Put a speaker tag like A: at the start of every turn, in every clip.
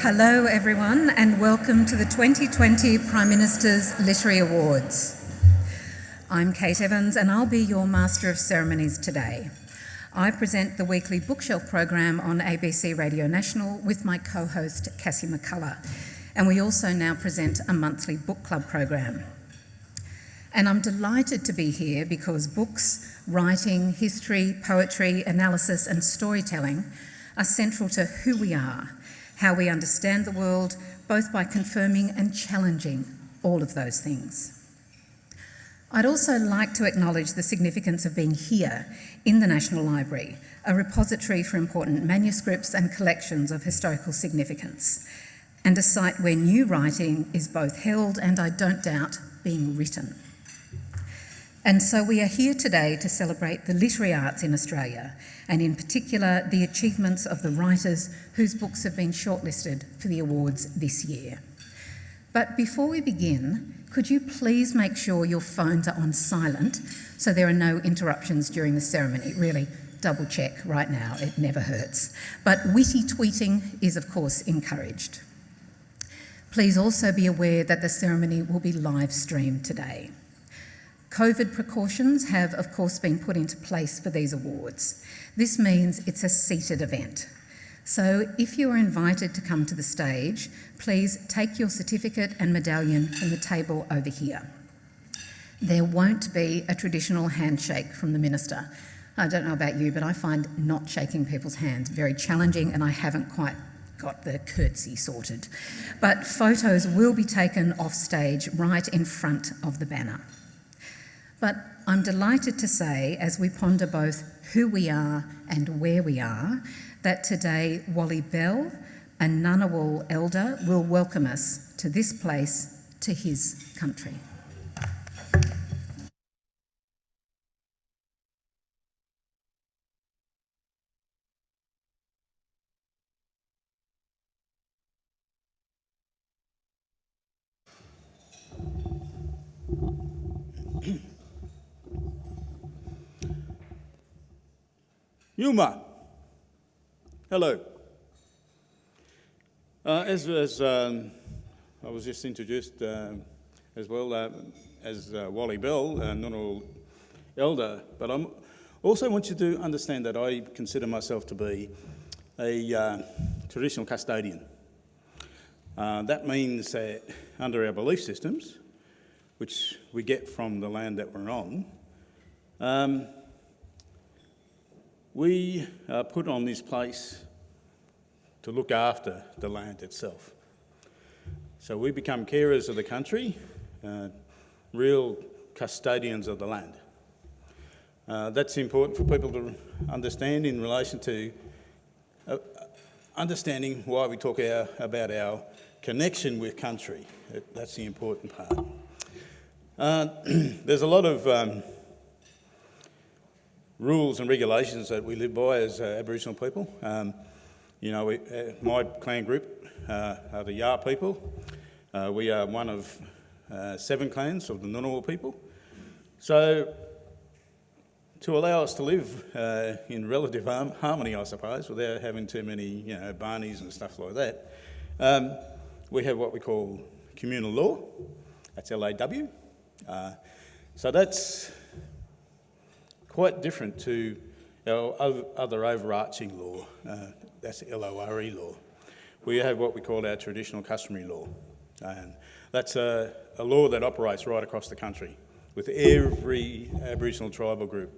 A: Hello, everyone, and welcome to the 2020 Prime Minister's Literary Awards. I'm Kate Evans, and I'll be your Master of Ceremonies today. I present the weekly bookshelf program on ABC Radio National with my co host Cassie McCullagh, and we also now present a monthly book club program. And I'm delighted to be here because books, writing, history, poetry, analysis, and storytelling are central to who we are, how we understand the world, both by confirming and challenging all of those things. I'd also like to acknowledge the significance of being here in the National Library, a repository for important manuscripts and collections of historical significance, and a site where new writing is both held and, I don't doubt, being written. And so we are here today to celebrate the literary arts in Australia, and in particular the achievements of the writers whose books have been shortlisted for the awards this year. But before we begin, could you please make sure your phones are on silent so there are no interruptions during the ceremony? Really, double check right now, it never hurts. But witty tweeting is, of course, encouraged. Please also be aware that the ceremony will be live streamed today. COVID precautions have, of course, been put into place for these awards. This means it's a seated event. So if you are invited to come to the stage, please take your certificate and medallion from the table over here. There won't be a traditional handshake from the Minister. I don't know about you, but I find not shaking people's hands very challenging and I haven't quite got the curtsy sorted. But photos will be taken off stage right in front of the banner. But I'm delighted to say, as we ponder both who we are and where we are, that today Wally Bell, a Ngunnawal elder, will welcome us to this place, to his country.
B: Yuma. Hello. Uh, as, as um, I was just introduced uh, as well uh, as uh, Wally Bell, uh, Ngunnawal elder, but I also want you to understand that I consider myself to be a uh, traditional custodian. Uh, that means that under our belief systems, which we get from the land that we're on, um, we are put on this place to look after the land itself. So we become carers of the country, uh, real custodians of the land. Uh, that's important for people to understand in relation to uh, understanding why we talk our, about our connection with country. That's the important part. Uh, there's a lot of um, rules and regulations that we live by as uh, Aboriginal people. Um, you know, we, uh, my clan group uh, are the Yar people. Uh, we are one of uh, seven clans of the Ngunnawal people. So to allow us to live uh, in relative harmony, I suppose, without having too many, you know, barneys and stuff like that, um, we have what we call communal law. That's LAW. so that's quite different to our other overarching law, uh, that's LORE law. We have what we call our traditional customary law. And that's a, a law that operates right across the country with every Aboriginal tribal group.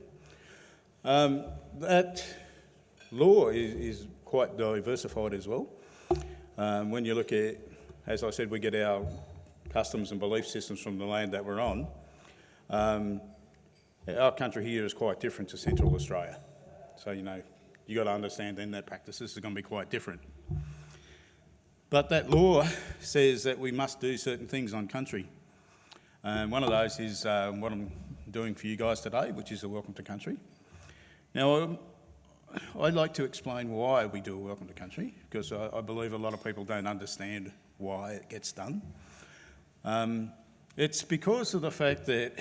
B: Um, that law is, is, quite diversified as well. Um, when you look at, as I said, we get our customs and belief systems from the land that we're on. Um, our country here is quite different to Central Australia. So, you know, you've got to understand then that practices are going to be quite different. But that law says that we must do certain things on country. And one of those is uh, what I'm doing for you guys today, which is a welcome to country. Now, um, I'd like to explain why we do a welcome to country, because I, I believe a lot of people don't understand why it gets done. Um, it's because of the fact that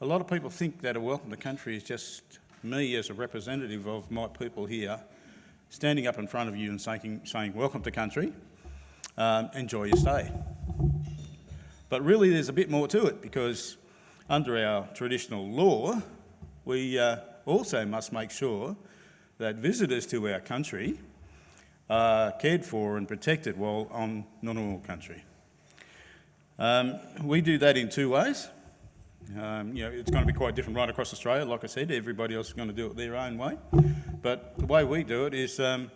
B: a lot of people think that a welcome to country is just me as a representative of my people here standing up in front of you and saying, saying welcome to country, um, enjoy your stay. But really there's a bit more to it because under our traditional law, we uh, also must make sure that visitors to our country are cared for and protected while on Ngunnawal country. Um, we do that in two ways. Um, you know, it's going to be quite different right across Australia. Like I said, everybody else is going to do it their own way. But the way we do it is um,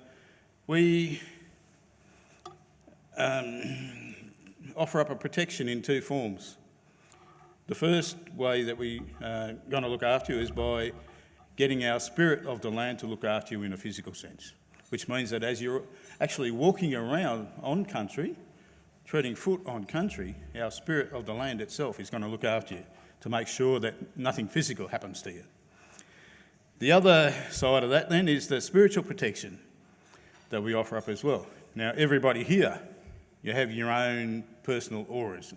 B: we um, offer up a protection in two forms. The first way that we are uh, going to look after you is by getting our spirit of the land to look after you in a physical sense, which means that as you're actually walking around on country, treading foot on country, our spirit of the land itself is going to look after you to make sure that nothing physical happens to you. The other side of that then is the spiritual protection that we offer up as well. Now, everybody here, you have your own personal auras.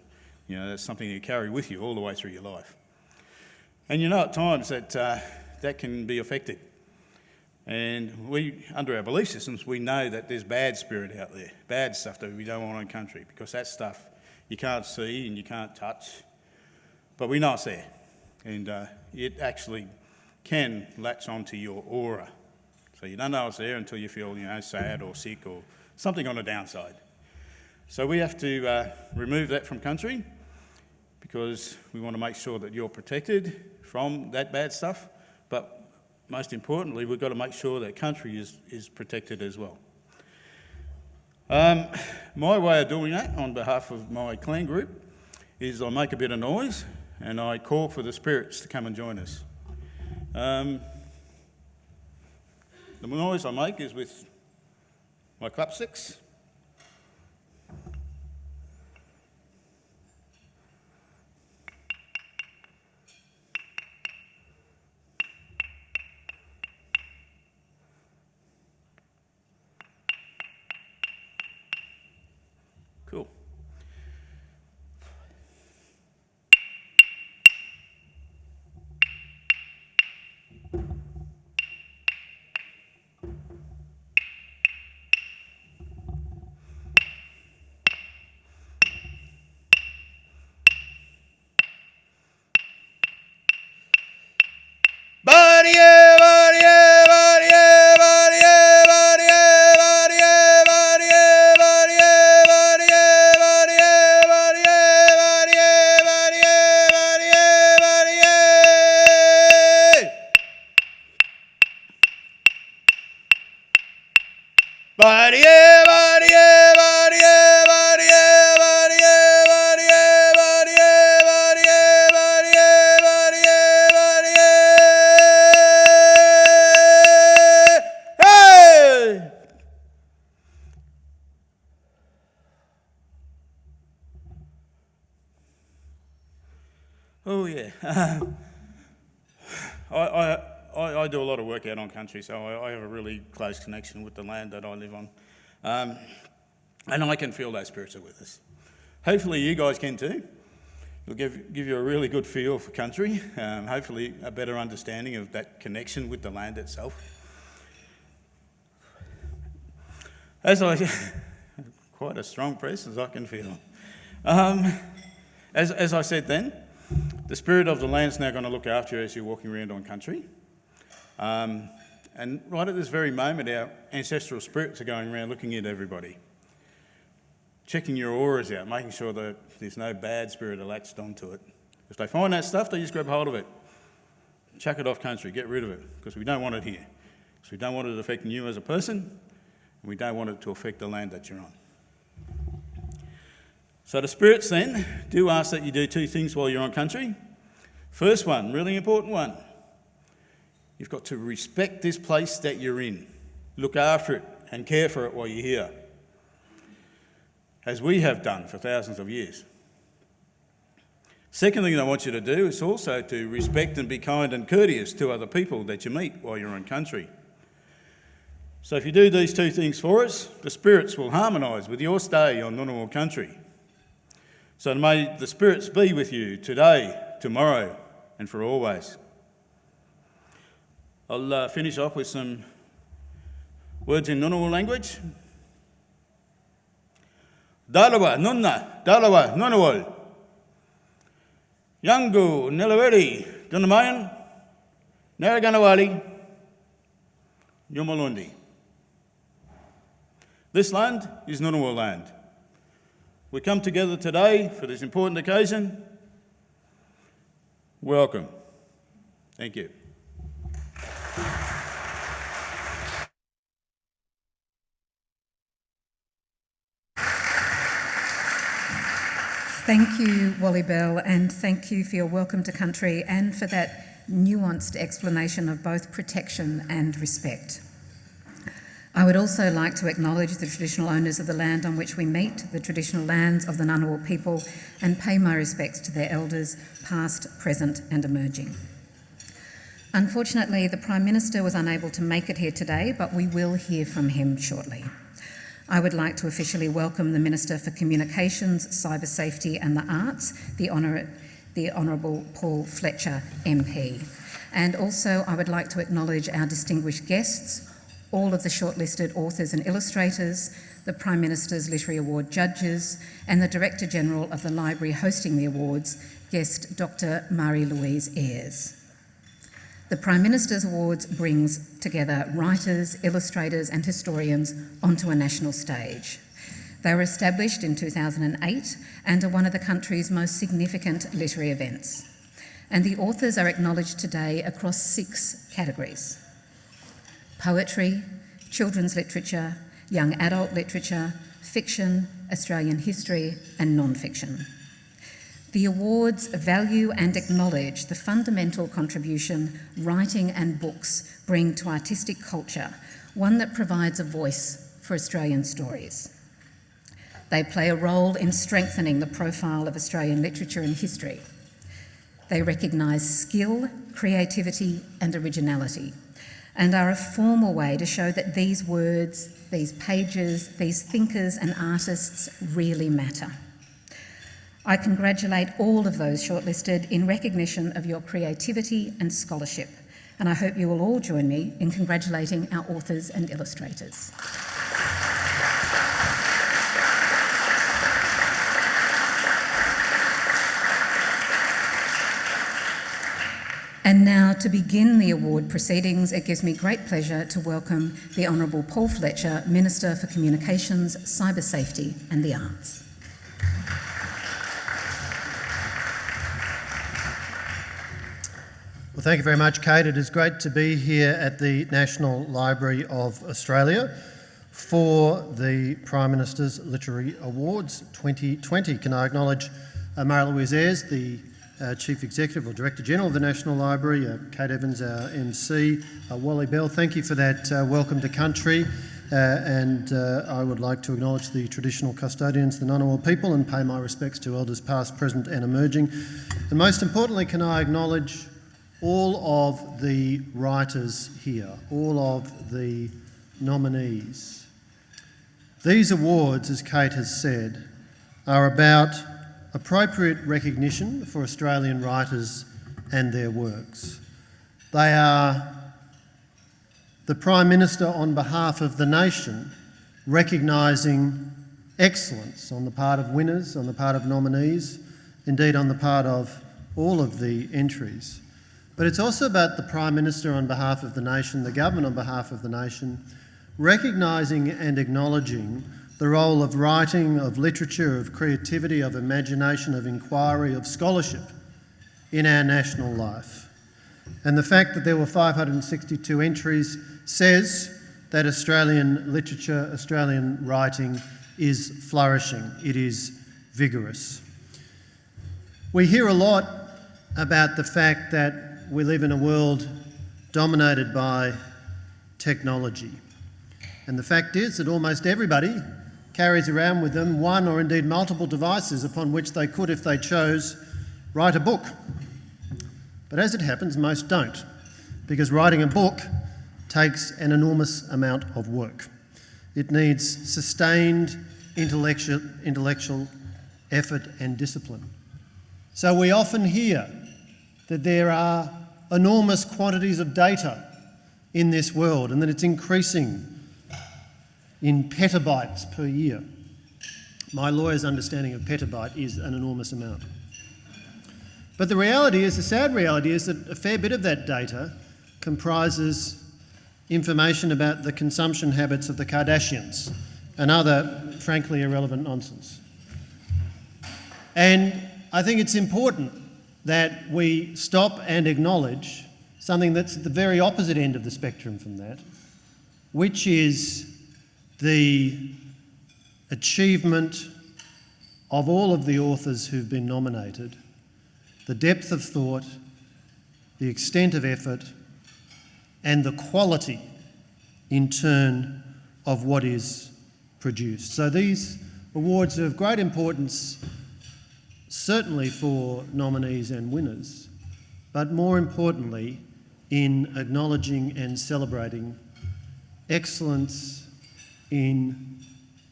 B: You know, that's something you carry with you all the way through your life. And you know at times that uh, that can be affected. And we, under our belief systems, we know that there's bad spirit out there, bad stuff that we don't want in country, because that stuff you can't see and you can't touch, but we know it's there. And uh, it actually can latch onto your aura. So you don't know it's there until you feel, you know, sad or sick or something on the downside. So we have to uh, remove that from country because we want to make sure that you're protected from that bad stuff, but most importantly, we've got to make sure that country is, is protected as well. Um, my way of doing that on behalf of my clan group is I make a bit of noise and I call for the spirits to come and join us. Um, the noise I make is with my clap sticks. Country, so I, I, have a really close connection with the land that I live on. Um, and I can feel those spirits are with us. Hopefully you guys can too. It'll give, give you a really good feel for country, um, hopefully a better understanding of that connection with the land itself. As I, quite a strong presence I can feel. Um, as, as I said then, the spirit of the land is now going to look after you as you're walking around on country. Um, and right at this very moment, our ancestral spirits are going around looking at everybody, checking your auras out, making sure that there's no bad spirit latched onto it. If they find that stuff, they just grab hold of it, chuck it off country, get rid of it, because we don't want it here. Because we don't want it affecting you as a person, and we don't want it to affect the land that you're on. So the spirits then do ask that you do two things while you're on country. First one, really important one, You've got to respect this place that you're in, look after it and care for it while you're here, as we have done for thousands of years. Second thing I want you to do is also to respect and be kind and courteous to other people that you meet while you're in country. So if you do these two things for us, the spirits will harmonise with your stay on Ngunnawal country. So may the spirits be with you today, tomorrow and for always. I'll uh, finish off with some Words in Ngunnawal language. Dalawa, Nunna, Dalawa, Ngunnawal. Yangu, Nilaweri, Dunamayan, Narraganawali, Yumalundi. This land is Ngunnawal land. We come together today for this important occasion. Welcome. Thank you.
A: Thank you, Wally Bell, and thank you for your welcome to country and for that nuanced explanation of both protection and respect. I would also like to acknowledge the traditional owners of the land on which we meet, the traditional lands of the Ngunnawal people, and pay my respects to their elders, past, present, and emerging. Unfortunately, the Prime Minister was unable to make it here today, but we will hear from him shortly. I would like to officially welcome the Minister for Communications, Cyber Safety and the Arts, the, Honour- the Honourable Paul Fletcher MP. And also, I would like to acknowledge our distinguished guests, all of the shortlisted authors and illustrators, the Prime Minister's Literary Award judges, and the Director General of the library hosting the awards, guest Dr. Marie Louise Ayres. The Prime Minister's Awards brings together writers, illustrators, and historians onto a national stage. They were established in 2008 and are one of the country's most significant literary events. And the authors are acknowledged today across six categories poetry, children's literature, young adult literature, fiction, Australian history, and non fiction. The awards value and acknowledge the fundamental contribution writing and books bring to artistic culture, one that provides a voice for Australian stories. They play a role in strengthening the profile of Australian literature and history. They recognise skill, creativity, and originality, and are a formal way to show that these words, these pages, these thinkers and artists really matter. I congratulate all of those shortlisted in recognition of your creativity and scholarship, and I hope you will all join me in congratulating our authors and illustrators. And now, to begin the award proceedings, it gives me great pleasure to welcome the Honourable Paul Fletcher, Minister for Communications, Cyber Safety and the Arts.
C: Well, thank you very much, Kate. It is great to be here at the National Library of Australia for the Prime Minister's Literary Awards 2020. Can I acknowledge uh, Marie Louise Ayres, the uh, Chief Executive or Director General of the National Library, uh, Kate Evans, our MC, uh, Wally Bell. Thank you for that uh, welcome to country. Uh, and uh, I would like to acknowledge the traditional custodians, the Ngunnawal people, and pay my respects to elders past, present, and emerging. And most importantly, can I acknowledge all of the writers here, all of the nominees. These awards, as Kate has said, are about appropriate recognition for Australian writers and their works. They are the Prime Minister, on behalf of the nation, recognising excellence on the part of winners, on the part of nominees, indeed on the part of all of the entries. But it's also about the Prime Minister on behalf of the nation, the government on behalf of the nation, recognising and acknowledging the role of writing, of literature, of creativity, of imagination, of inquiry, of scholarship in our national life. And the fact that there were 562 entries says that Australian literature, Australian writing is flourishing, it is vigorous. We hear a lot about the fact that we live in a world dominated by technology. And the fact is that almost everybody carries around with them one or indeed multiple devices upon which they could, if they chose, write a book. But as it happens, most don't, because writing a book takes an enormous amount of work. It needs sustained intellectual, intellectual effort and discipline. So we often hear that there are enormous quantities of data in this world and that it's increasing in petabytes per year. My lawyer's understanding of petabyte is an enormous amount. But the reality is, the sad reality is that a fair bit of that data comprises information about the consumption habits of the Kardashians and other, frankly, irrelevant nonsense. And I think it's important that we stop and acknowledge something that's at the very opposite end of the spectrum from that, which is the achievement of all of the authors who've been nominated, the depth of thought, the extent of effort, and the quality, in turn, of what is produced. So these awards are of great importance, certainly for nominees and winners, but more importantly, in acknowledging and celebrating excellence in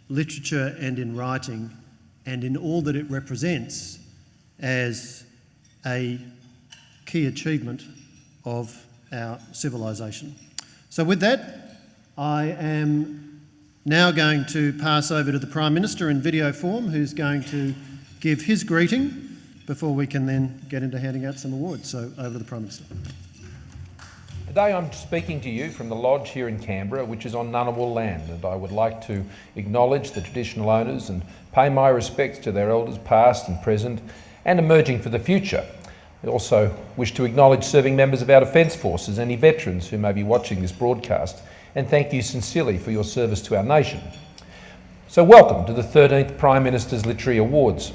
C: literature and in writing and in all that it represents as a key achievement of our civilisation. So, with that, I am now going to pass over to the Prime Minister in video form, who's going to give his greeting before we can then get into handing out some awards. So, over to the Prime Minister.
D: Today I'm speaking to you from the lodge here in Canberra, which is on Ngunnawal land, and I would like to acknowledge the traditional owners and pay my respects to their elders past and present and emerging for the future. I also wish to acknowledge serving members of our Defence Forces, any veterans who may be watching this broadcast, and thank you sincerely for your service to our nation. So welcome to the 13th Prime Minister's Literary Awards.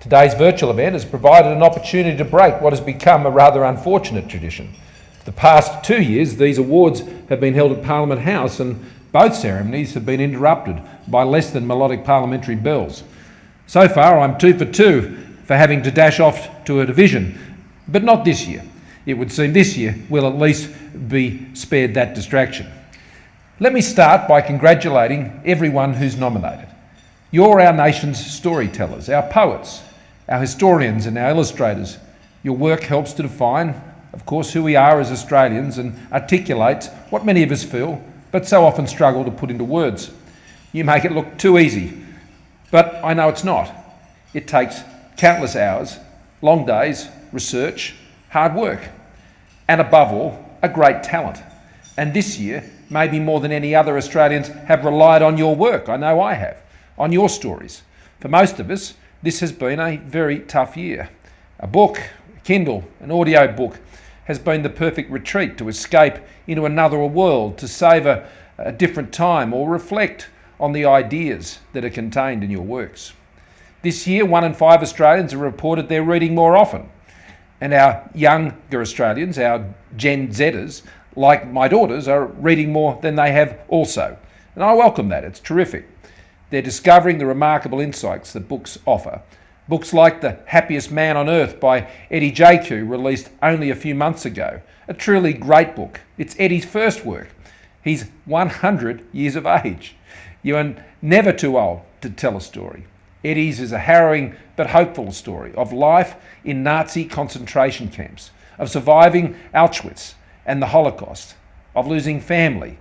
D: Today's virtual event has provided an opportunity to break what has become a rather unfortunate tradition. For the past two years, these awards have been held at Parliament House and both ceremonies have been interrupted by less than melodic parliamentary bells. So far, I'm two for two for having to dash off to a division, but not this year. It would seem this year we'll at least be spared that distraction. Let me start by congratulating everyone who's nominated. You're our nation's storytellers, our poets, our historians and our illustrators. Your work helps to define of course, who we are as Australians and articulates what many of us feel, but so often struggle to put into words. You make it look too easy, but I know it's not. It takes countless hours, long days, research, hard work, and above all, a great talent. And this year, maybe more than any other Australians have relied on your work. I know I have, on your stories. For most of us, this has been a very tough year. A book, a Kindle, an audio book, has been the perfect retreat to escape into another world, to savour a different time, or reflect on the ideas that are contained in your works. This year, one in five Australians have reported they're reading more often. And our younger Australians, our Gen Zers, like my daughters, are reading more than they have also. And I welcome that, it's terrific. They're discovering the remarkable insights that books offer Books like The Happiest Man on Earth by Eddie Jaku, released only a few months ago. A truly great book. It's Eddie's first work. He's 100 years of age. You are never too old to tell a story. Eddie's is a harrowing but hopeful story of life in Nazi concentration camps, of surviving Auschwitz and the Holocaust, of losing family.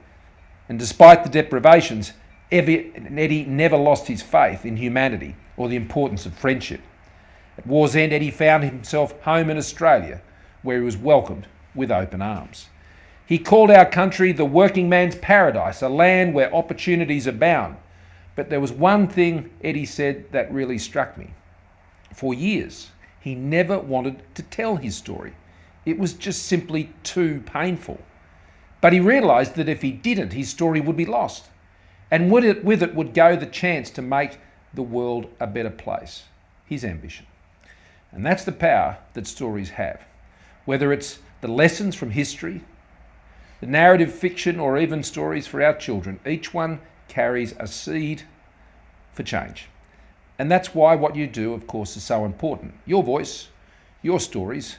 D: And despite the deprivations, Eddie never lost his faith in humanity or the importance of friendship. At war's end, Eddie found himself home in Australia, where he was welcomed with open arms. He called our country the working man's paradise, a land where opportunities abound. But there was one thing Eddie said that really struck me. For years, he never wanted to tell his story. It was just simply too painful. But he realised that if he didn't, his story would be lost. And with it, with it would go the chance to make the world a better place. His ambition. And that's the power that stories have. Whether it's the lessons from history, the narrative fiction, or even stories for our children, each one carries a seed for change. And that's why what you do, of course, is so important. Your voice, your stories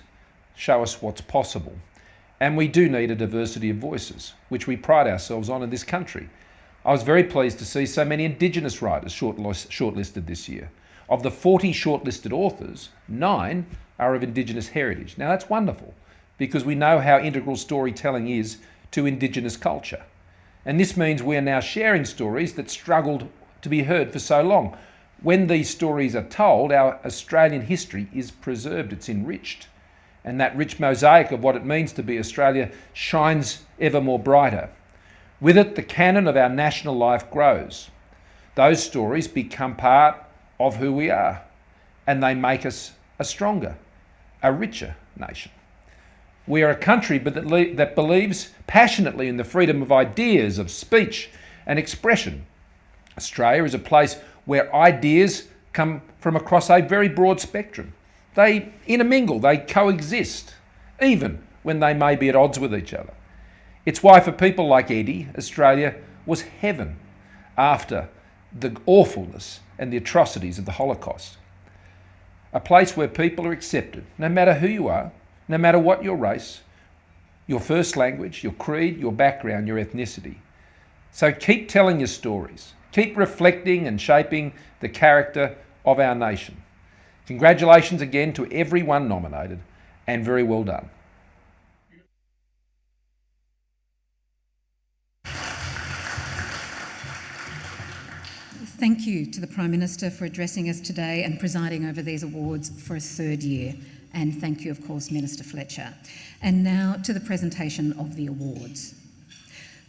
D: show us what's possible. And we do need a diversity of voices, which we pride ourselves on in this country. I was very pleased to see so many Indigenous writers shortlisted this year. Of the 40 shortlisted authors, nine are of Indigenous heritage. Now that's wonderful because we know how integral storytelling is to Indigenous culture. And this means we are now sharing stories that struggled to be heard for so long. When these stories are told, our Australian history is preserved, it's enriched. And that rich mosaic of what it means to be Australia shines ever more brighter. With it, the canon of our national life grows. Those stories become part of who we are, and they make us a stronger, a richer nation. We are a country that believes passionately in the freedom of ideas, of speech and expression. Australia is a place where ideas come from across a very broad spectrum. They intermingle, they coexist, even when they may be at odds with each other. It's why, for people like Eddie, Australia was heaven after the awfulness and the atrocities of the Holocaust. A place where people are accepted, no matter who you are, no matter what your race, your first language, your creed, your background, your ethnicity. So keep telling your stories. Keep reflecting and shaping the character of our nation. Congratulations again to everyone nominated and very well done.
A: Thank you to the Prime Minister for addressing us today and presiding over these awards for a third year. And thank you, of course, Minister Fletcher. And now to the presentation of the awards.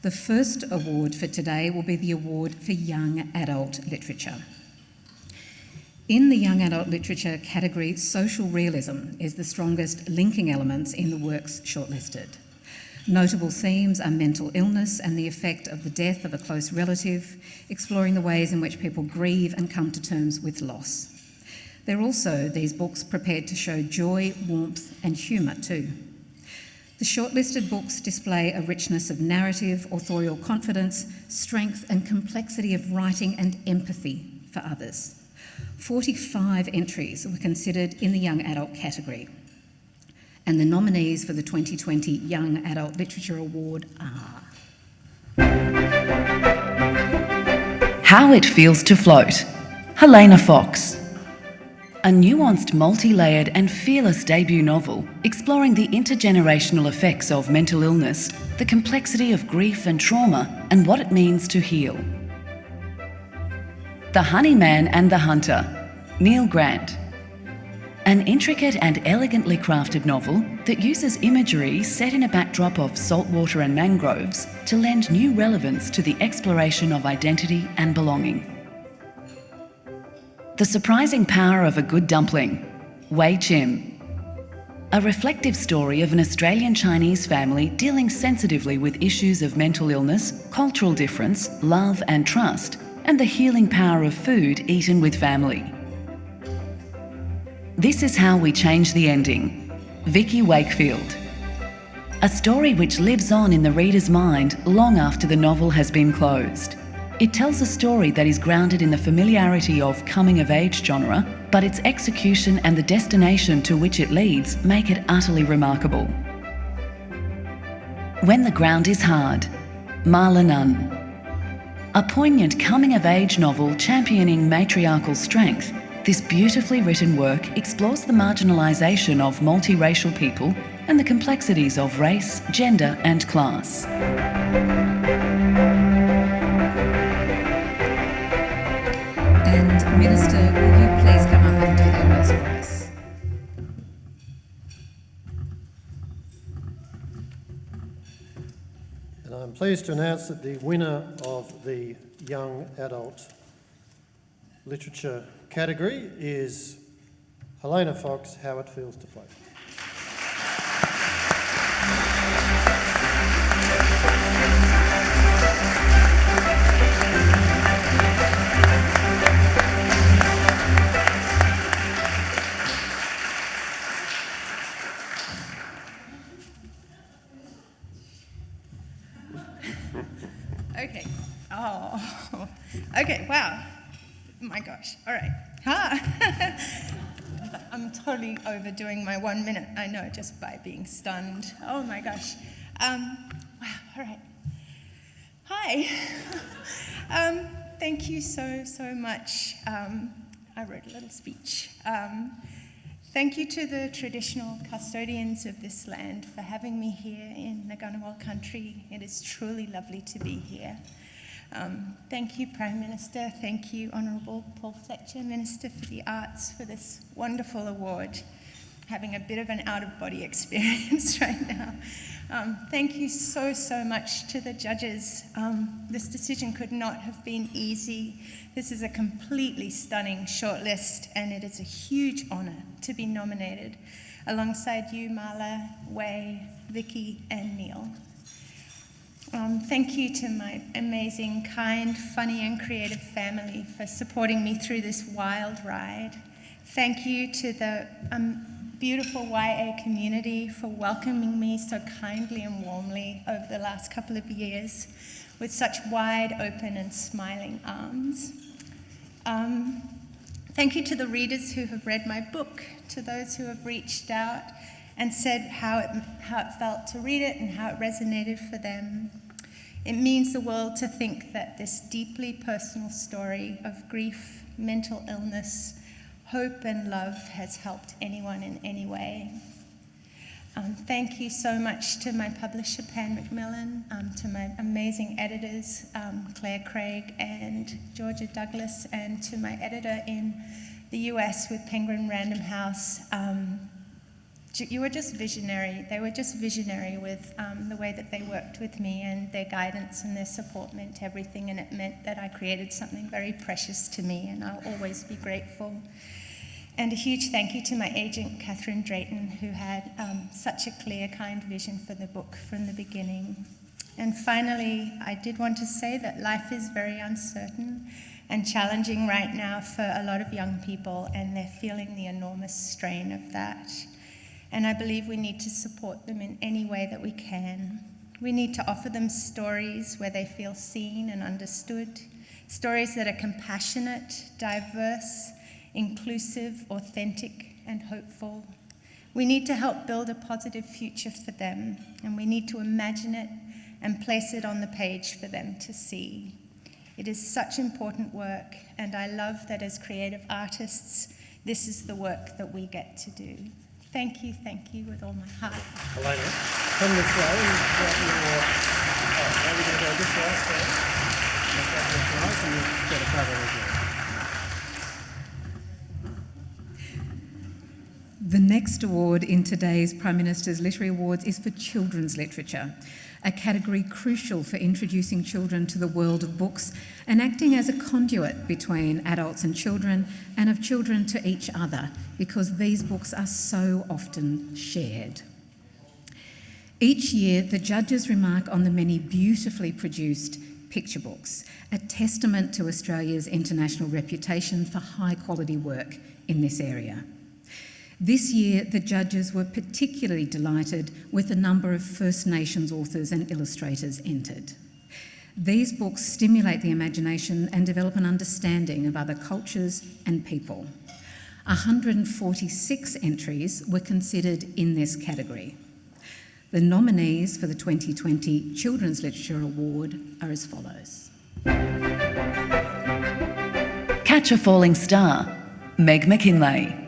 A: The first award for today will be the Award for Young Adult Literature. In the young adult literature category, social realism is the strongest linking elements in the works shortlisted. Notable themes are mental illness and the effect of the death of a close relative, exploring the ways in which people grieve and come to terms with loss. They're also, these books, prepared to show joy, warmth, and humour too. The shortlisted books display a richness of narrative, authorial confidence, strength, and complexity of writing and empathy for others. 45 entries were considered in the young adult category. And the nominees for the 2020 Young Adult Literature Award are.
E: How It Feels to Float, Helena Fox a nuanced, multi-layered and fearless debut novel exploring the intergenerational effects of mental illness, the complexity of grief and trauma, and what it means to heal. The Honey Man and the Hunter, Neil Grant. An intricate and elegantly crafted novel that uses imagery set in a backdrop of saltwater and mangroves to lend new relevance to the exploration of identity and belonging. The Surprising Power of a Good Dumpling, Wai Chim. A reflective story of an Australian Chinese family dealing sensitively with issues of mental illness, cultural difference, love and trust, and the healing power of food eaten with family. This is how we change the ending. Vikki Wakefield. A story which lives on in the reader's mind long after the novel has been closed. It tells a story that is grounded in the familiarity of coming-of-age genre, but its execution and the destination to which it leads make it utterly remarkable. When the Ground is Hard, Malla Nunn. A poignant coming-of-age novel championing matriarchal strength, this beautifully written work explores the marginalisation of multiracial people and the complexities of race, gender and class.
A: And Minister, will you please come up and do the honours for us?
C: And I'm pleased to announce that the winner of the Young Adult Literature category is Helena Fox, How It Feels to Float.
F: Overdoing my one minute. I know, just by being stunned. Oh my gosh. Um, wow. All right. Hi. um, thank you so, so much. Um, I wrote a little speech. Um, Thank you to the traditional custodians of this land for having me here in Ngunnawal country. It is truly lovely to be here. Um, thank you, Prime Minister. Thank you, Honourable Paul Fletcher, Minister for the Arts, for this wonderful award. Having a bit of an out of body experience right now. Um, thank you so, so much to the judges. Um, this decision could not have been easy. This is a completely stunning shortlist, and it is a huge honour to be nominated alongside you, Malla, Wai, Vikki, and Neil. Um, thank you to my amazing, kind, funny, and creative family for supporting me through this wild ride. Thank you to the um, beautiful YA community for welcoming me so kindly and warmly over the last couple of years with such wide open and smiling arms. Um, thank you to the readers who have read my book, to those who have reached out and said how it, how it felt to read it and how it resonated for them. It means the world to think that this deeply personal story of grief, mental illness, hope and love has helped anyone in any way. Um, thank you so much to my publisher, Pan Macmillan, um, to my amazing editors, um, Claire Craig and Georgia Douglas, and to my editor in the US with Penguin Random House. Um, you were just visionary. They were just visionary with um, the way that they worked with me, and their guidance and their support meant everything, and it meant that I created something very precious to me, and I'll always be grateful. And a huge thank you to my agent, Catherine Drayton, who had um, such a clear, kind vision for the book from the beginning. And finally, I did want to say that life is very uncertain and challenging right now for a lot of young people, and they're feeling the enormous strain of that. And I believe we need to support them in any way that we can. We need to offer them stories where they feel seen and understood, stories that are compassionate, diverse, inclusive, authentic, and hopeful. We need to help build a positive future for them, and we need to imagine it and place it on the page for them to see. It is such important work, and I love that as creative artists, this is the work that we get to do. Thank you, thank you with all my heart.
C: Helena, come this way and get your... Uh, oh, now we're going to go this way first. Get your prize and you get a cover as well.
A: The next award in today's Prime Minister's Literary Awards is for children's literature, a category crucial for introducing children to the world of books and acting as a conduit between adults and children and of children to each other because these books are so often shared. Each year, the judges remark on the many beautifully produced picture books, a testament to Australia's international reputation for high quality work in this area. This year, the judges were particularly delighted with the number of First Nations authors and illustrators entered. These books stimulate the imagination and develop an understanding of other cultures and people. 146 entries were considered in this category. The nominees for the 2020 Children's Literature Award are as follows.
E: Catch a Falling Star, Meg McKinlay.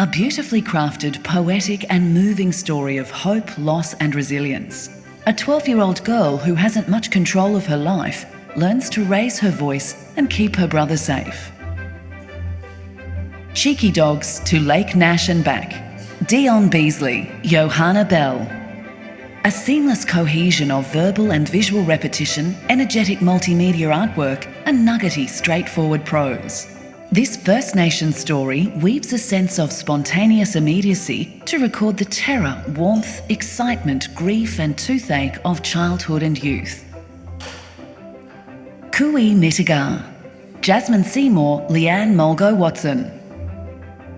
E: A beautifully crafted, poetic, and moving story of hope, loss, and resilience. A 12 year old girl who hasn't much control of her life learns to raise her voice and keep her brother safe. Cheeky Dogs to Lake Nash and back. Dion Beasley, Johanna Bell. A seamless cohesion of verbal and visual repetition, energetic multimedia artwork, and nuggety, straightforward prose. This First Nation story weaves a sense of spontaneous immediacy to record the terror, warmth, excitement, grief, and toothache of childhood and youth. Cooee Mittigar, Jasmine Seymour, Leanne Mulgo Watson.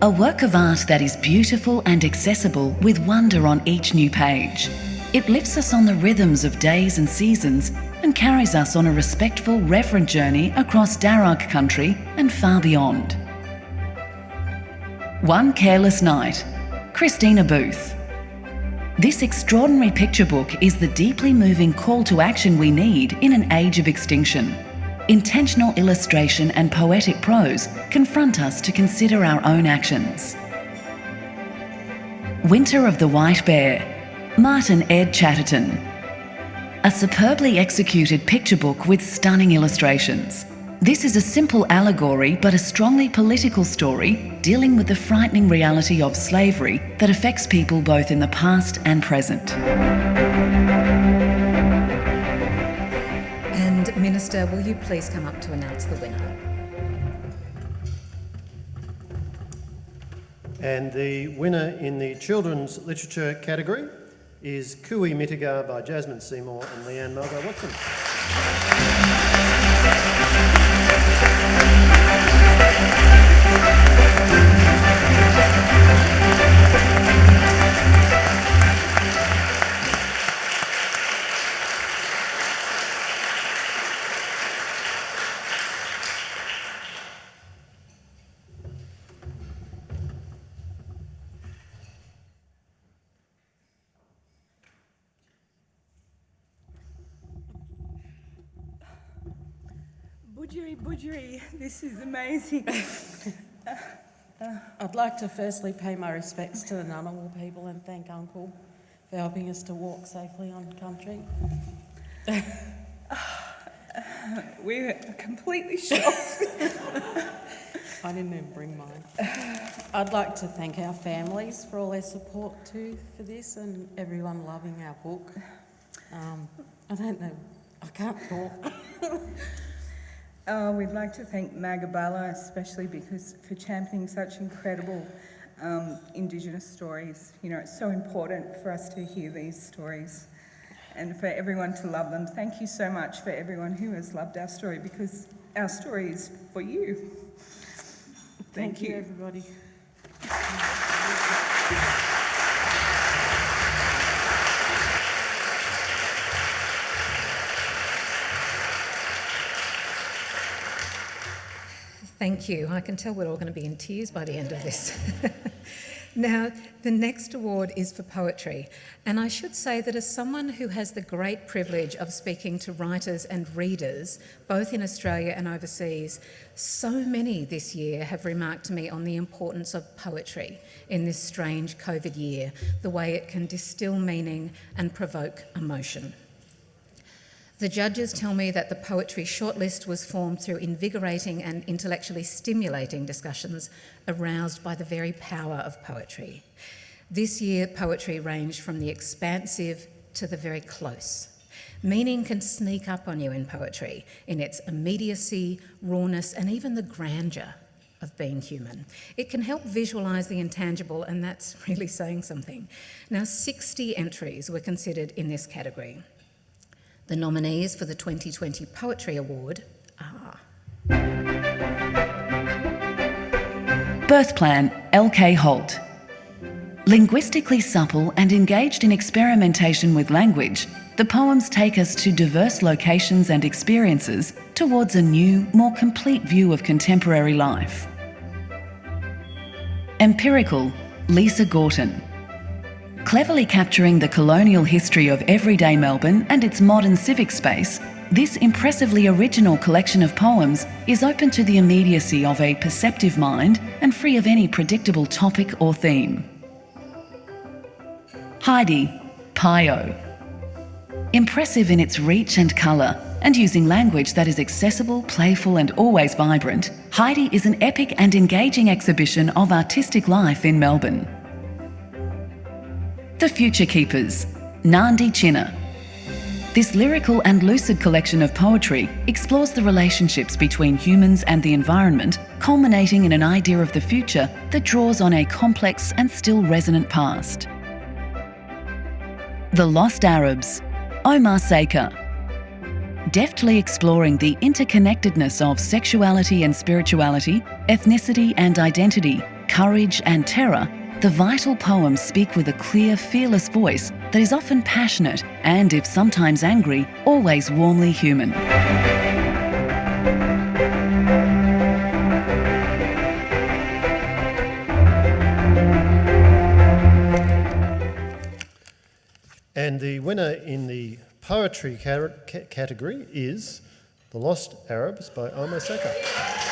E: A work of art that is beautiful and accessible with wonder on each new page. It lifts us on the rhythms of days and seasons and carries us on a respectful, reverent journey across Darug country and far beyond. One Careless Night, Christina Booth. This extraordinary picture book is the deeply moving call to action we need in an age of extinction. Intentional illustration and poetic prose confront us to consider our own actions. Winter of the White Bear, Martin Ed Chatterton. A superbly executed picture book with stunning illustrations. This is a simple allegory but a strongly political story dealing with the frightening reality of slavery that affects people both in the past and present.
A: And Minister, will you please come up to announce the winner?
C: And the winner in the children's literature category is Cooee Mittigar by Jasmine Seymour and Leanne Mulgo Watson.
G: This is amazing.
H: I'd like to firstly pay my respects to the Ngunnawal people and thank Uncle for helping us to walk safely on country.
G: We're completely shocked.
H: I didn't even bring mine. I'd like to thank our families for all their support too for this and everyone loving our book. Um, I don't know, I can't talk.
G: Uh, we'd like to thank Magabala especially because for championing such incredible um, Indigenous stories. You know, it's so important for us to hear these stories and for everyone to love them. Thank you so much for everyone who has loved our story because our story is for you. Thank, you.
H: everybody.
A: Thank you. I can tell we're all going to be in tears by the end of this. now, the next award is for poetry. And I should say that as someone who has the great privilege of speaking to writers and readers, both in Australia and overseas, so many this year have remarked to me on the importance of poetry in this strange COVID year, the way it can distill meaning and provoke emotion. The judges tell me that the poetry shortlist was formed through invigorating and intellectually stimulating discussions aroused by the very power of poetry. This year, poetry ranged from the expansive to the very close. Meaning can sneak up on you in poetry in its immediacy, rawness, and even the grandeur of being human. It can help visualise the intangible, and that's really saying something. Now, 60 entries were considered in this category. The nominees for the 2020 Poetry Award are
E: Birth Plan, L.K. Holt. Linguistically supple and engaged in experimentation with language, the poems take us to diverse locations and experiences towards a new, more complete view of contemporary life. Empirical, Lisa Gorton. Cleverly capturing the colonial history of everyday Melbourne and its modern civic space, this impressively original collection of poems is open to the immediacy of a perceptive mind and free of any predictable topic or theme. Heide, Pio. Impressive in its reach and colour, and using language that is accessible, playful, and always vibrant, Heide is an epic and engaging exhibition of artistic life in Melbourne. The Future Keepers, Nandi Chinna. This lyrical and lucid collection of poetry explores the relationships between humans and the environment, culminating in an idea of the future that draws on a complex and still resonant past. The Lost Arabs, Omar Sakr. Deftly exploring the interconnectedness of sexuality and spirituality, ethnicity and identity, courage and terror, the vital poems speak with a clear, fearless voice that is often passionate and, if sometimes angry, always warmly human.
C: And the winner in the poetry ca- ca- category is The Lost Arabs by Omar Sakr.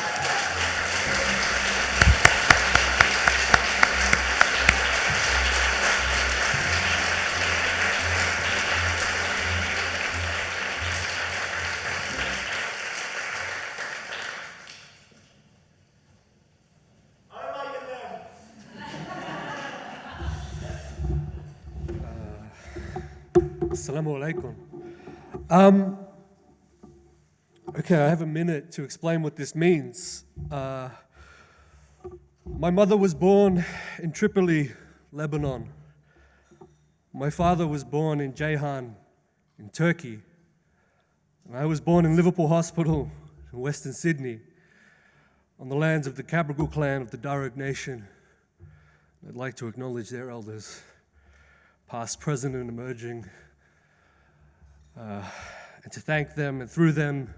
I: Assalamu alaikum. Um, okay, I have a minute to explain what this means. Uh, my mother was born in Tripoli, Lebanon. My father was born in Ceyhan, in Turkey. And I was born in Liverpool Hospital in Western Sydney, on the lands of the Cabrogal clan of the Darug Nation. I'd like to acknowledge their elders, past, present, and emerging, uh, and to thank them and through them,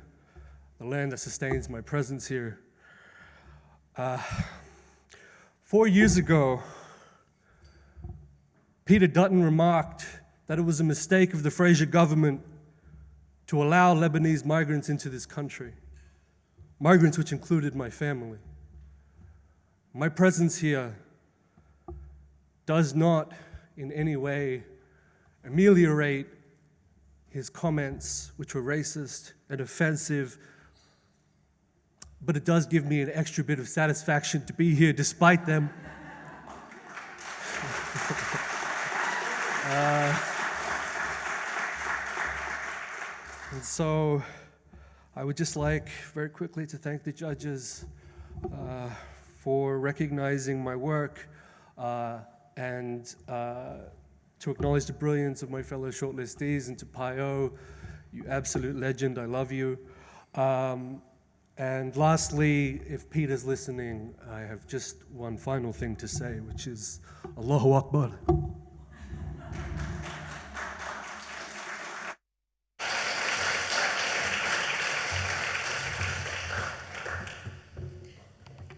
I: the land that sustains my presence here. Uh, four years ago, Peter Dutton remarked that it was a mistake of the Fraser government to allow Lebanese migrants into this country, migrants which included my family. My presence here does not in any way ameliorate his comments, which were racist and offensive, but it does give me an extra bit of satisfaction to be here despite them. uh, and so I would just like very quickly to thank the judges uh, for recognizing my work. Uh, and uh, to acknowledge the brilliance of my fellow shortlistees and to Pio, you absolute legend, I love you. Um, and lastly, if Peter's listening, I have just one final thing to say, which is Allahu Akbar.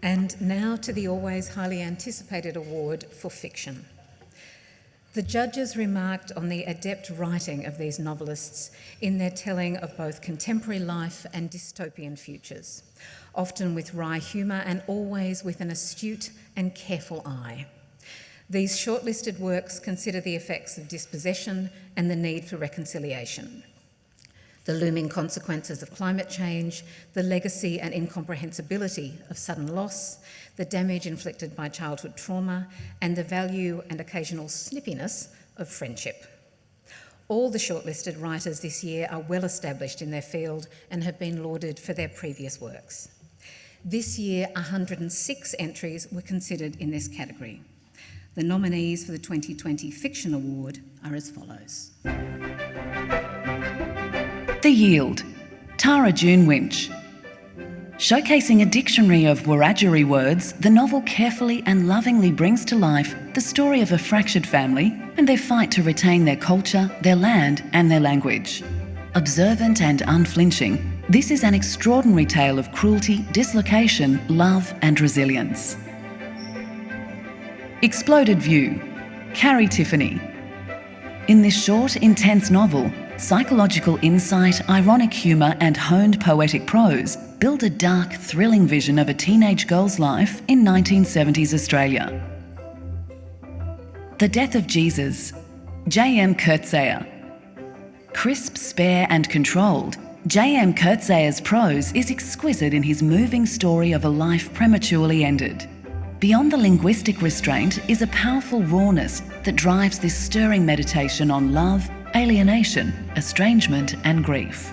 A: And now to the always highly anticipated award for fiction. The judges remarked on the adept writing of these novelists in their telling of both contemporary life and dystopian futures, often with wry humour and always with an astute and careful eye. These shortlisted works consider the effects of dispossession and the need for reconciliation the looming consequences of climate change, the legacy and incomprehensibility of sudden loss, the damage inflicted by childhood trauma, and the value and occasional snippiness of friendship. All the shortlisted writers this year are well established in their field and have been lauded for their previous works. This year, 106 entries were considered in this category. The nominees for the 2020 Fiction Award are as follows.
E: The Yield, Tara June Winch. Showcasing a dictionary of Wiradjuri words, the novel carefully and lovingly brings to life the story of a fractured family and their fight to retain their culture, their land, and their language. Observant and unflinching, this is an extraordinary tale of cruelty, dislocation, love, and resilience. Exploded View, Carrie Tiffany. In this short, intense novel, Psychological insight, ironic humour, and honed poetic prose build a dark, thrilling vision of a teenage girl's life in 1970s Australia. The Death of Jesus, J.M. Coetzee. Crisp, spare, and controlled, J.M. Coetzee's prose is exquisite in his moving story of a life prematurely ended. Beyond the linguistic restraint is a powerful rawness that drives this stirring meditation on love, alienation, estrangement, and grief.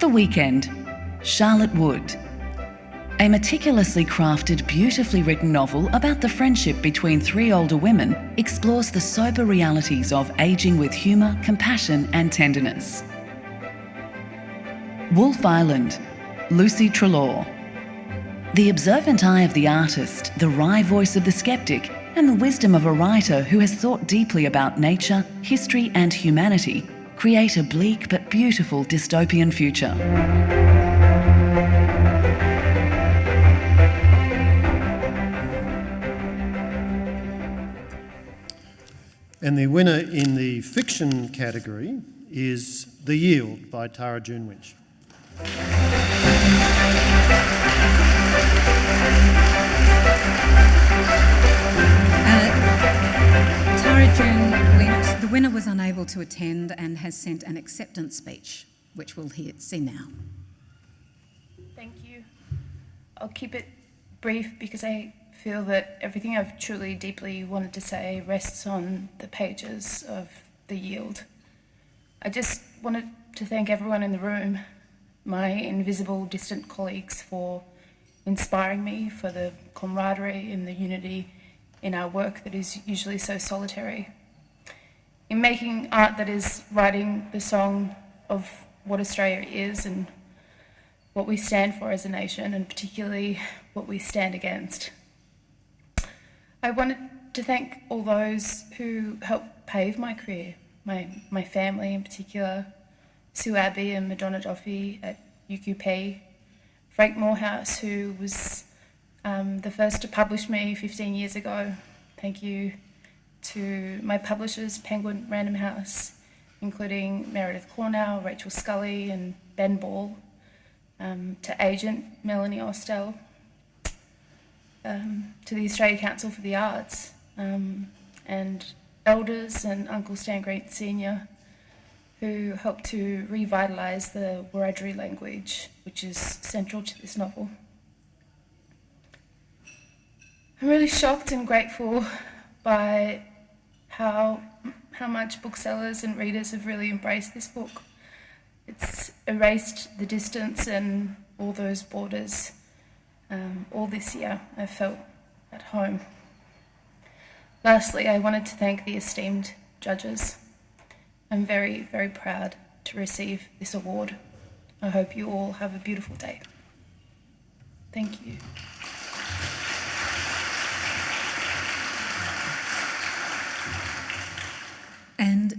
E: The Weekend, Charlotte Wood. A meticulously crafted, beautifully written novel about the friendship between three older women explores the sober realities of ageing with humour, compassion, and tenderness. Wolf Island, Lucy Treloar. The observant eye of the artist, the wry voice of the skeptic, and the wisdom of a writer who has thought deeply about nature, history, and humanity create a bleak but beautiful dystopian future.
C: And the winner in the fiction category is The Yield by Tara
A: The winner was unable to attend and has sent an acceptance speech, which we'll hear, see now.
J: Thank you. I'll keep it brief because I feel that everything I've truly, deeply wanted to say rests on the pages of the yield. I just wanted to thank everyone in the room, my invisible, distant colleagues, for inspiring me, for the camaraderie and the unity in our work that is usually so solitary. In making art that is writing the song of what Australia is and what we stand for as a nation, and particularly what we stand against. I wanted to thank all those who helped pave my career, my, my family in particular, Sue Abbey and Madonna Duffy at UQP, Frank Moorhouse, who was um, the first to publish me 15 years ago. Thank you to my publishers, Penguin Random House, including Meredith Curnow, Rachel Scully, and Ben Ball, um, to agent Melanie Ostell, um, to the Australia Council for the Arts, um, and elders and Uncle Stan Grant Sr., who helped to revitalise the Wiradjuri language, which is central to this novel. I'm really shocked and grateful by how, how much booksellers and readers have really embraced this book. It's erased the distance and all those borders. Um, all this year, I felt at home. Lastly, I wanted to thank the esteemed judges. I'm very, very proud to receive this award. I hope you all have a beautiful day. Thank you.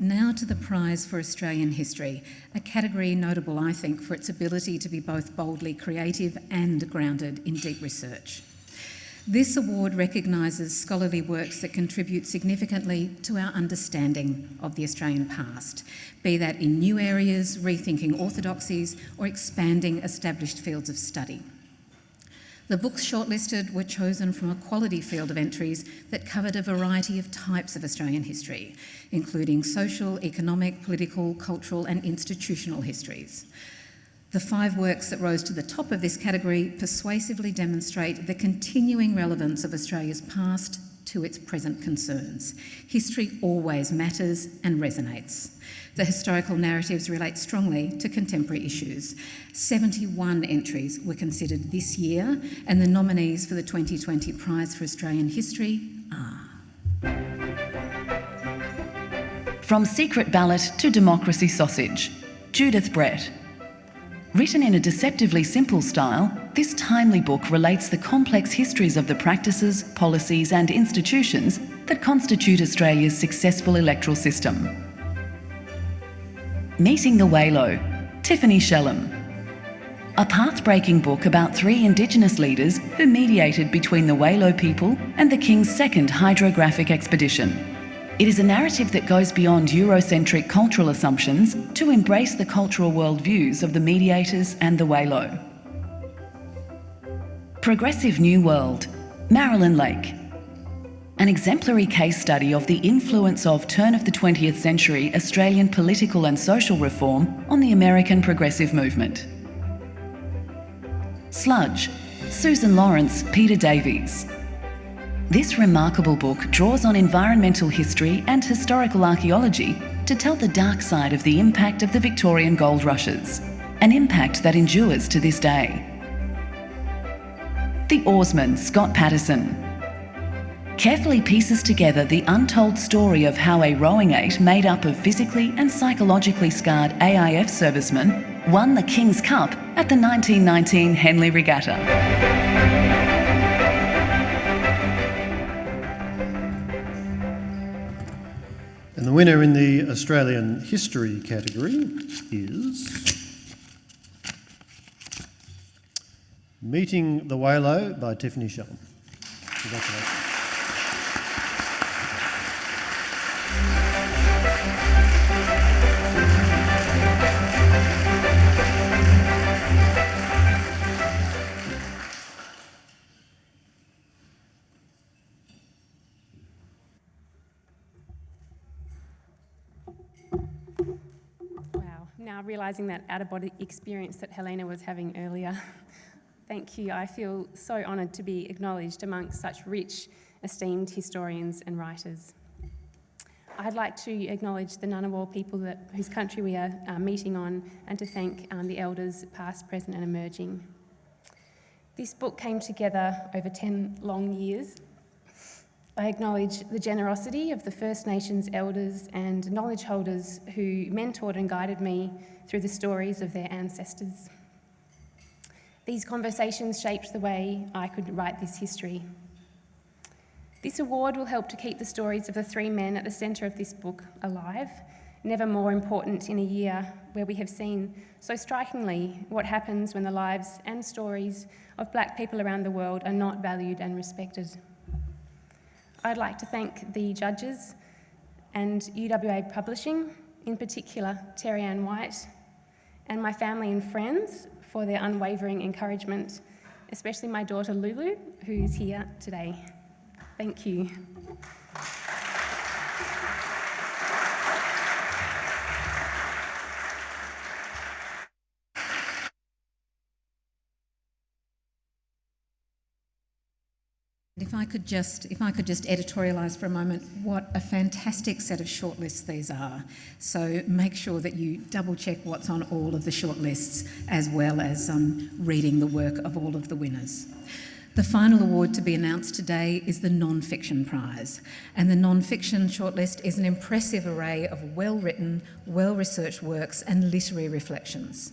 A: Now to the prize for Australian history, a category notable, I think, for its ability to be both boldly creative and grounded in deep research. This award recognises scholarly works that contribute significantly to our understanding of the Australian past, be that in new areas, rethinking orthodoxies, or expanding established fields of study. The books shortlisted were chosen from a quality field of entries that covered a variety of types of Australian history, including social, economic, political, cultural, and institutional histories. The five works that rose to the top of this category persuasively demonstrate the continuing relevance of Australia's past to its present concerns. History always matters and resonates. The historical narratives relate strongly to contemporary issues. 71 entries were considered this year, and the nominees for the 2020 Prize for Australian History are.
E: From Secret Ballot to Democracy Sausage, Judith Brett. Written in a deceptively simple style, this timely book relates the complex histories of the practices, policies, and institutions that constitute Australia's successful electoral system. Meeting the Waylo, Tiffany Shellam. A path-breaking book about three Indigenous leaders who mediated between the Waylo people and the King's second hydrographic expedition. It is a narrative that goes beyond Eurocentric cultural assumptions to embrace the cultural worldviews of the mediators and the Waylo. Progressive New World, Marilyn Lake. An exemplary case study of the influence of turn of the 20th century Australian political and social reform on the American progressive movement. Sludge, Susan Lawrence, Peter Davies. This remarkable book draws on environmental history and historical archaeology to tell the dark side of the impact of the Victorian gold rushes, an impact that endures to this day. The Oarsmen, Scott Patterson. Carefully pieces together the untold story of how a rowing eight made up of physically and psychologically scarred AIF servicemen won the King's Cup at the 1919 Henley Regatta.
C: And the winner in the Australian History category is Meeting the Waylo by Tiffany Shellam.
K: Now realising that out of body experience that Helena was having earlier. Thank you. I feel so honoured to be acknowledged amongst such rich, esteemed historians and writers. I'd like to acknowledge the Ngunnawal people that, whose country we are uh, meeting on and to thank um, the elders past, present and emerging. This book came together over 10 long years. I acknowledge the generosity of the First Nations elders and knowledge holders who mentored and guided me through the stories of their ancestors. These conversations shaped the way I could write this history. This award will help to keep the stories of the three men at the centre of this book alive, never more important in a year where we have seen so strikingly what happens when the lives and stories of black people around the world are not valued and respected. I'd like to thank the judges and UWA Publishing, in particular Terri-ann White, and my family and friends for their unwavering encouragement, especially my daughter Lulu, who is here today. Thank you.
A: I could just, if I could just editorialise for a moment, what a fantastic set of shortlists these are. So make sure that you double check what's on all of the shortlists, as well as um, reading the work of all of the winners. The final award to be announced today is the Non-Fiction Prize, and the Non-Fiction shortlist is an impressive array of well-written, well-researched works and literary reflections.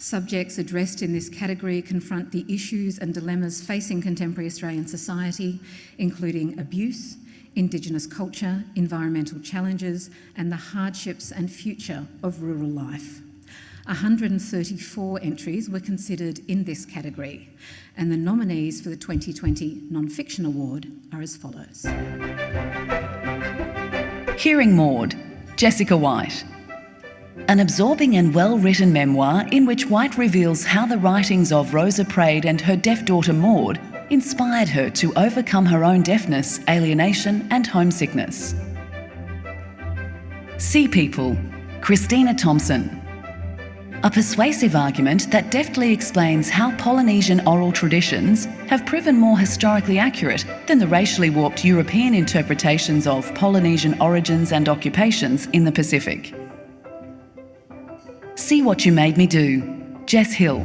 A: Subjects addressed in this category confront the issues and dilemmas facing contemporary Australian society, including abuse, Indigenous culture, environmental challenges, and the hardships and future of rural life. 134 entries were considered in this category, and the nominees for the 2020 Non-Fiction Award are as follows.
E: Hearing Maud, Jessica White. An absorbing and well-written memoir in which White reveals how the writings of Rosa Praed and her deaf daughter Maud inspired her to overcome her own deafness, alienation and homesickness. Sea People, Christina Thompson a persuasive argument that deftly explains how Polynesian oral traditions have proven more historically accurate than the racially warped European interpretations of Polynesian origins and occupations in the Pacific. See What You Made Me Do, Jess Hill.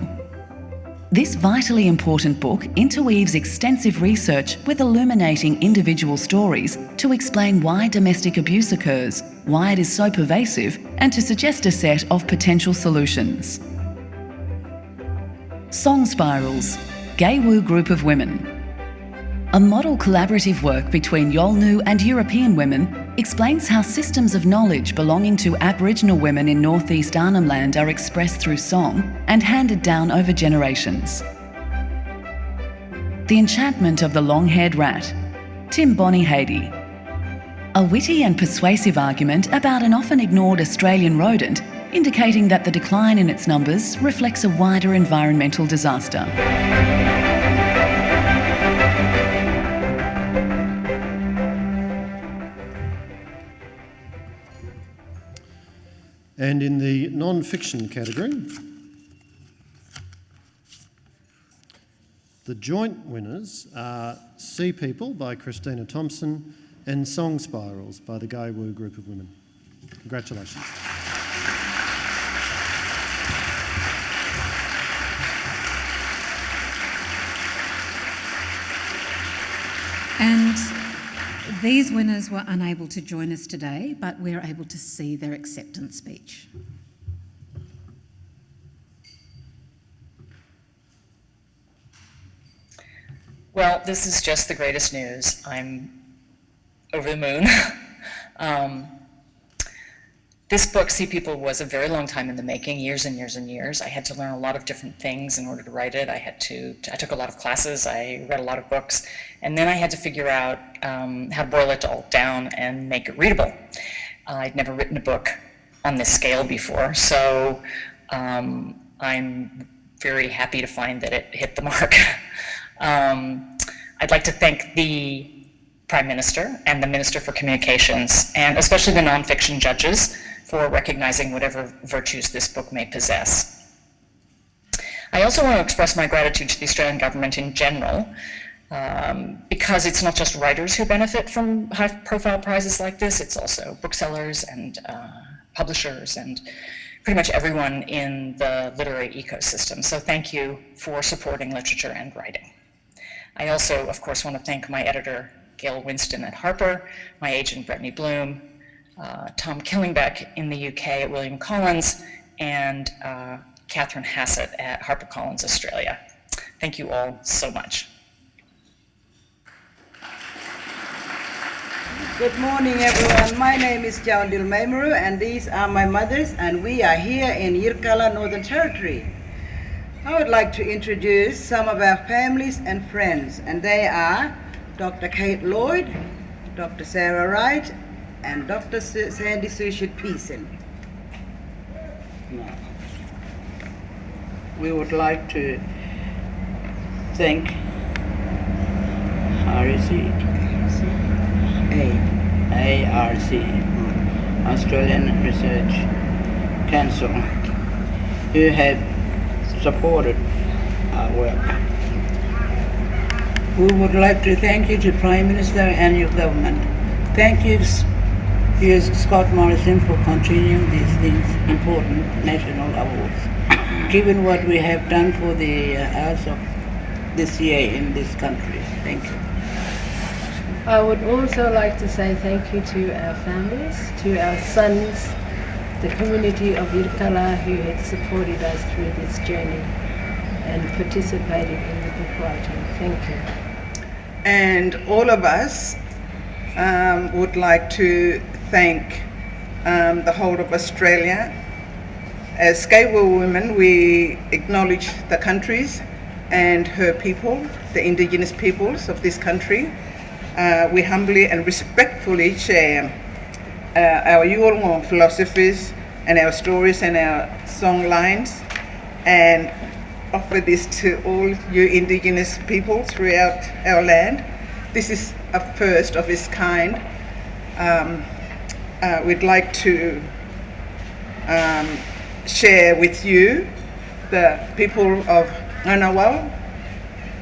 E: This vitally important book interweaves extensive research with illuminating individual stories to explain why domestic abuse occurs, why it is so pervasive, and to suggest a set of potential solutions. Song Spirals, Gay'wu Group of Women. A model collaborative work between Yolngu and European women explains how systems of knowledge belonging to Aboriginal women in northeast Arnhem Land are expressed through song and handed down over generations. The Enchantment of the Long-Haired Rat, Tim Bonyhady. A witty and persuasive argument about an often ignored Australian rodent, indicating that the decline in its numbers reflects a wider environmental disaster.
C: And in the non-fiction category, the joint winners are Sea People by Christina Thompson and Song Spirals by the Gay'wu Group of Women. Congratulations.
A: And these winners were unable to join us today, but we're able to see their acceptance speech.
L: Well, this is just the greatest news. I'm over the moon. um, this book, Sea People, was a very long time in the making, years and years and years. I had to learn a lot of different things in order to write it. I had to, I took a lot of classes, I read a lot of books, and then I had to figure out um, how to boil it all down and make it readable. I'd never written a book on this scale before, so um, I'm very happy to find that it hit the mark. um, I'd like to thank the Prime Minister and the Minister for Communications, and especially the nonfiction judges for recognizing whatever virtues this book may possess. I also want to express my gratitude to the Australian government in general um, because it's not just writers who benefit from high-profile prizes like this, it's also booksellers and uh, publishers and pretty much everyone in the literary ecosystem. So thank you for supporting literature and writing. I also, of course, want to thank my editor, Gail Winston at Harper, my agent, Brettne Bloom, uh, Tom Killingbeck in the UK at William Collins, and uh, Catherine Hassett at HarperCollins Australia. Thank you all so much.
M: Good morning, everyone. My name is Djawundil Maymuru, and these are my mothers, and we are here in Yirrkala, Northern Territory. I would like to introduce some of our families and friends, and they are Dr. Kate Lloyd, Dr. Sarah Wright, and Dr. Sandy Suchet-Pearson. We would like to thank RC A, ARC, Australian Research Council, who have supported our work. We would like to thank you to Prime Minister and your government. Thank you, here's Scott Morrison, for continuing these, these important national awards, given what we have done for the uh, arts of this year in this country. Thank you.
N: I would also like to say thank you to our families, to our sons, the community of Yirrkala who had supported us through this journey and participated in the book writing. Thank you.
M: And all of us um, would like to thank um, the whole of Australia. As Skaywell women, we acknowledge the countries and her people, the indigenous peoples of this country, uh, we humbly and respectfully share uh, our Yolngu philosophies and our stories and our song lines and offer this to all you indigenous people throughout our land. This is a first of its kind. Um, uh, we'd like to um, share with you the people of Ngunnawal,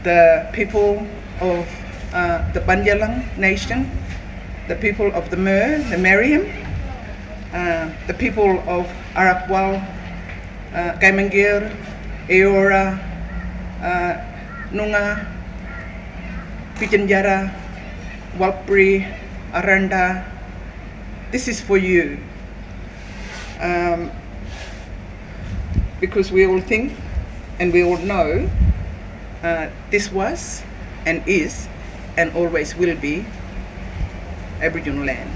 M: the people of uh, the Bundjalung nation, the people of the Mer, the Meriam, uh, the people of Arakwal, uh, Kaimangir, Eora, uh, Nunga, Pijanjara, Walpri, Aranda. This is for you. Um, because we all think and we all know uh, this was and is and always will be Aboriginal land.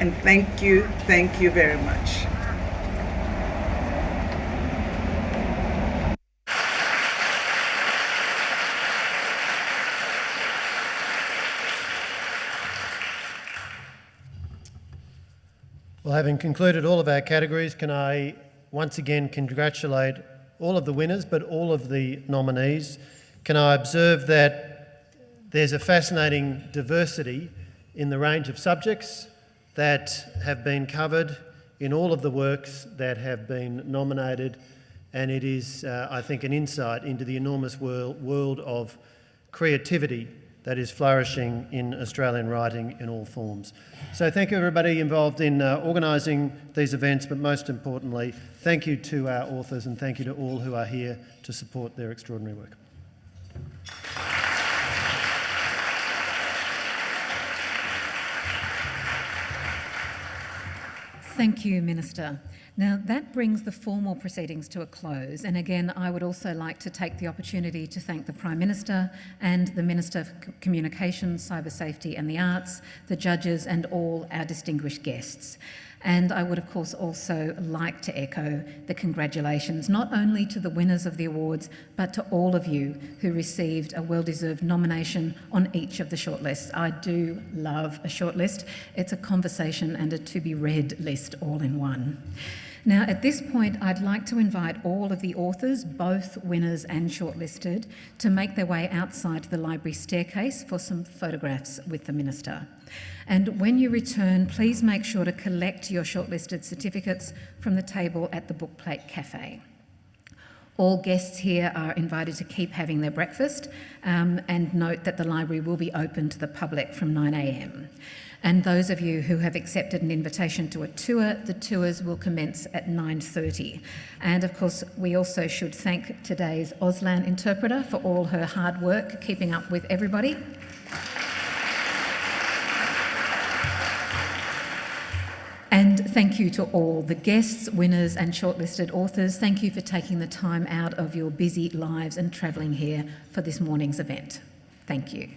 M: And thank you, thank you very much.
C: Well, having concluded all of our categories, can I once again congratulate all of the winners, but all of the nominees. Can I observe that there's a fascinating diversity in the range of subjects that have been covered in all of the works that have been nominated and it is, uh, I think, an insight into the enormous world, world of creativity that is flourishing in Australian writing in all forms. So thank you everybody involved in uh, organising these events, but most importantly, thank you to our authors and thank you to all who are here to support their extraordinary work.
A: Thank you, Minister. Now, that brings the formal proceedings to a close. And again, I would also like to take the opportunity to thank the Prime Minister and the Minister for Communications, Cyber Safety and the Arts, the judges, and all our distinguished guests. And I would, of course, also like to echo the congratulations not only to the winners of the awards, but to all of you who received a well-deserved nomination on each of the shortlists. I do love a shortlist. It's a conversation and a to-be-read list all in one. Now, at this point, I'd like to invite all of the authors, both winners and shortlisted, to make their way outside the library staircase for some photographs with the Minister. And when you return, please make sure to collect your shortlisted certificates from the table at the Bookplate Cafe. All guests here are invited to keep having their breakfast um, and note that the library will be open to the public from 9am. And those of you who have accepted an invitation to a tour, the tours will commence at 9.30. And of course, we also should thank today's Auslan interpreter for all her hard work keeping up with everybody. And thank you to all the guests, winners, and shortlisted authors. Thank you for taking the time out of your busy lives and travelling here for this morning's event. Thank you.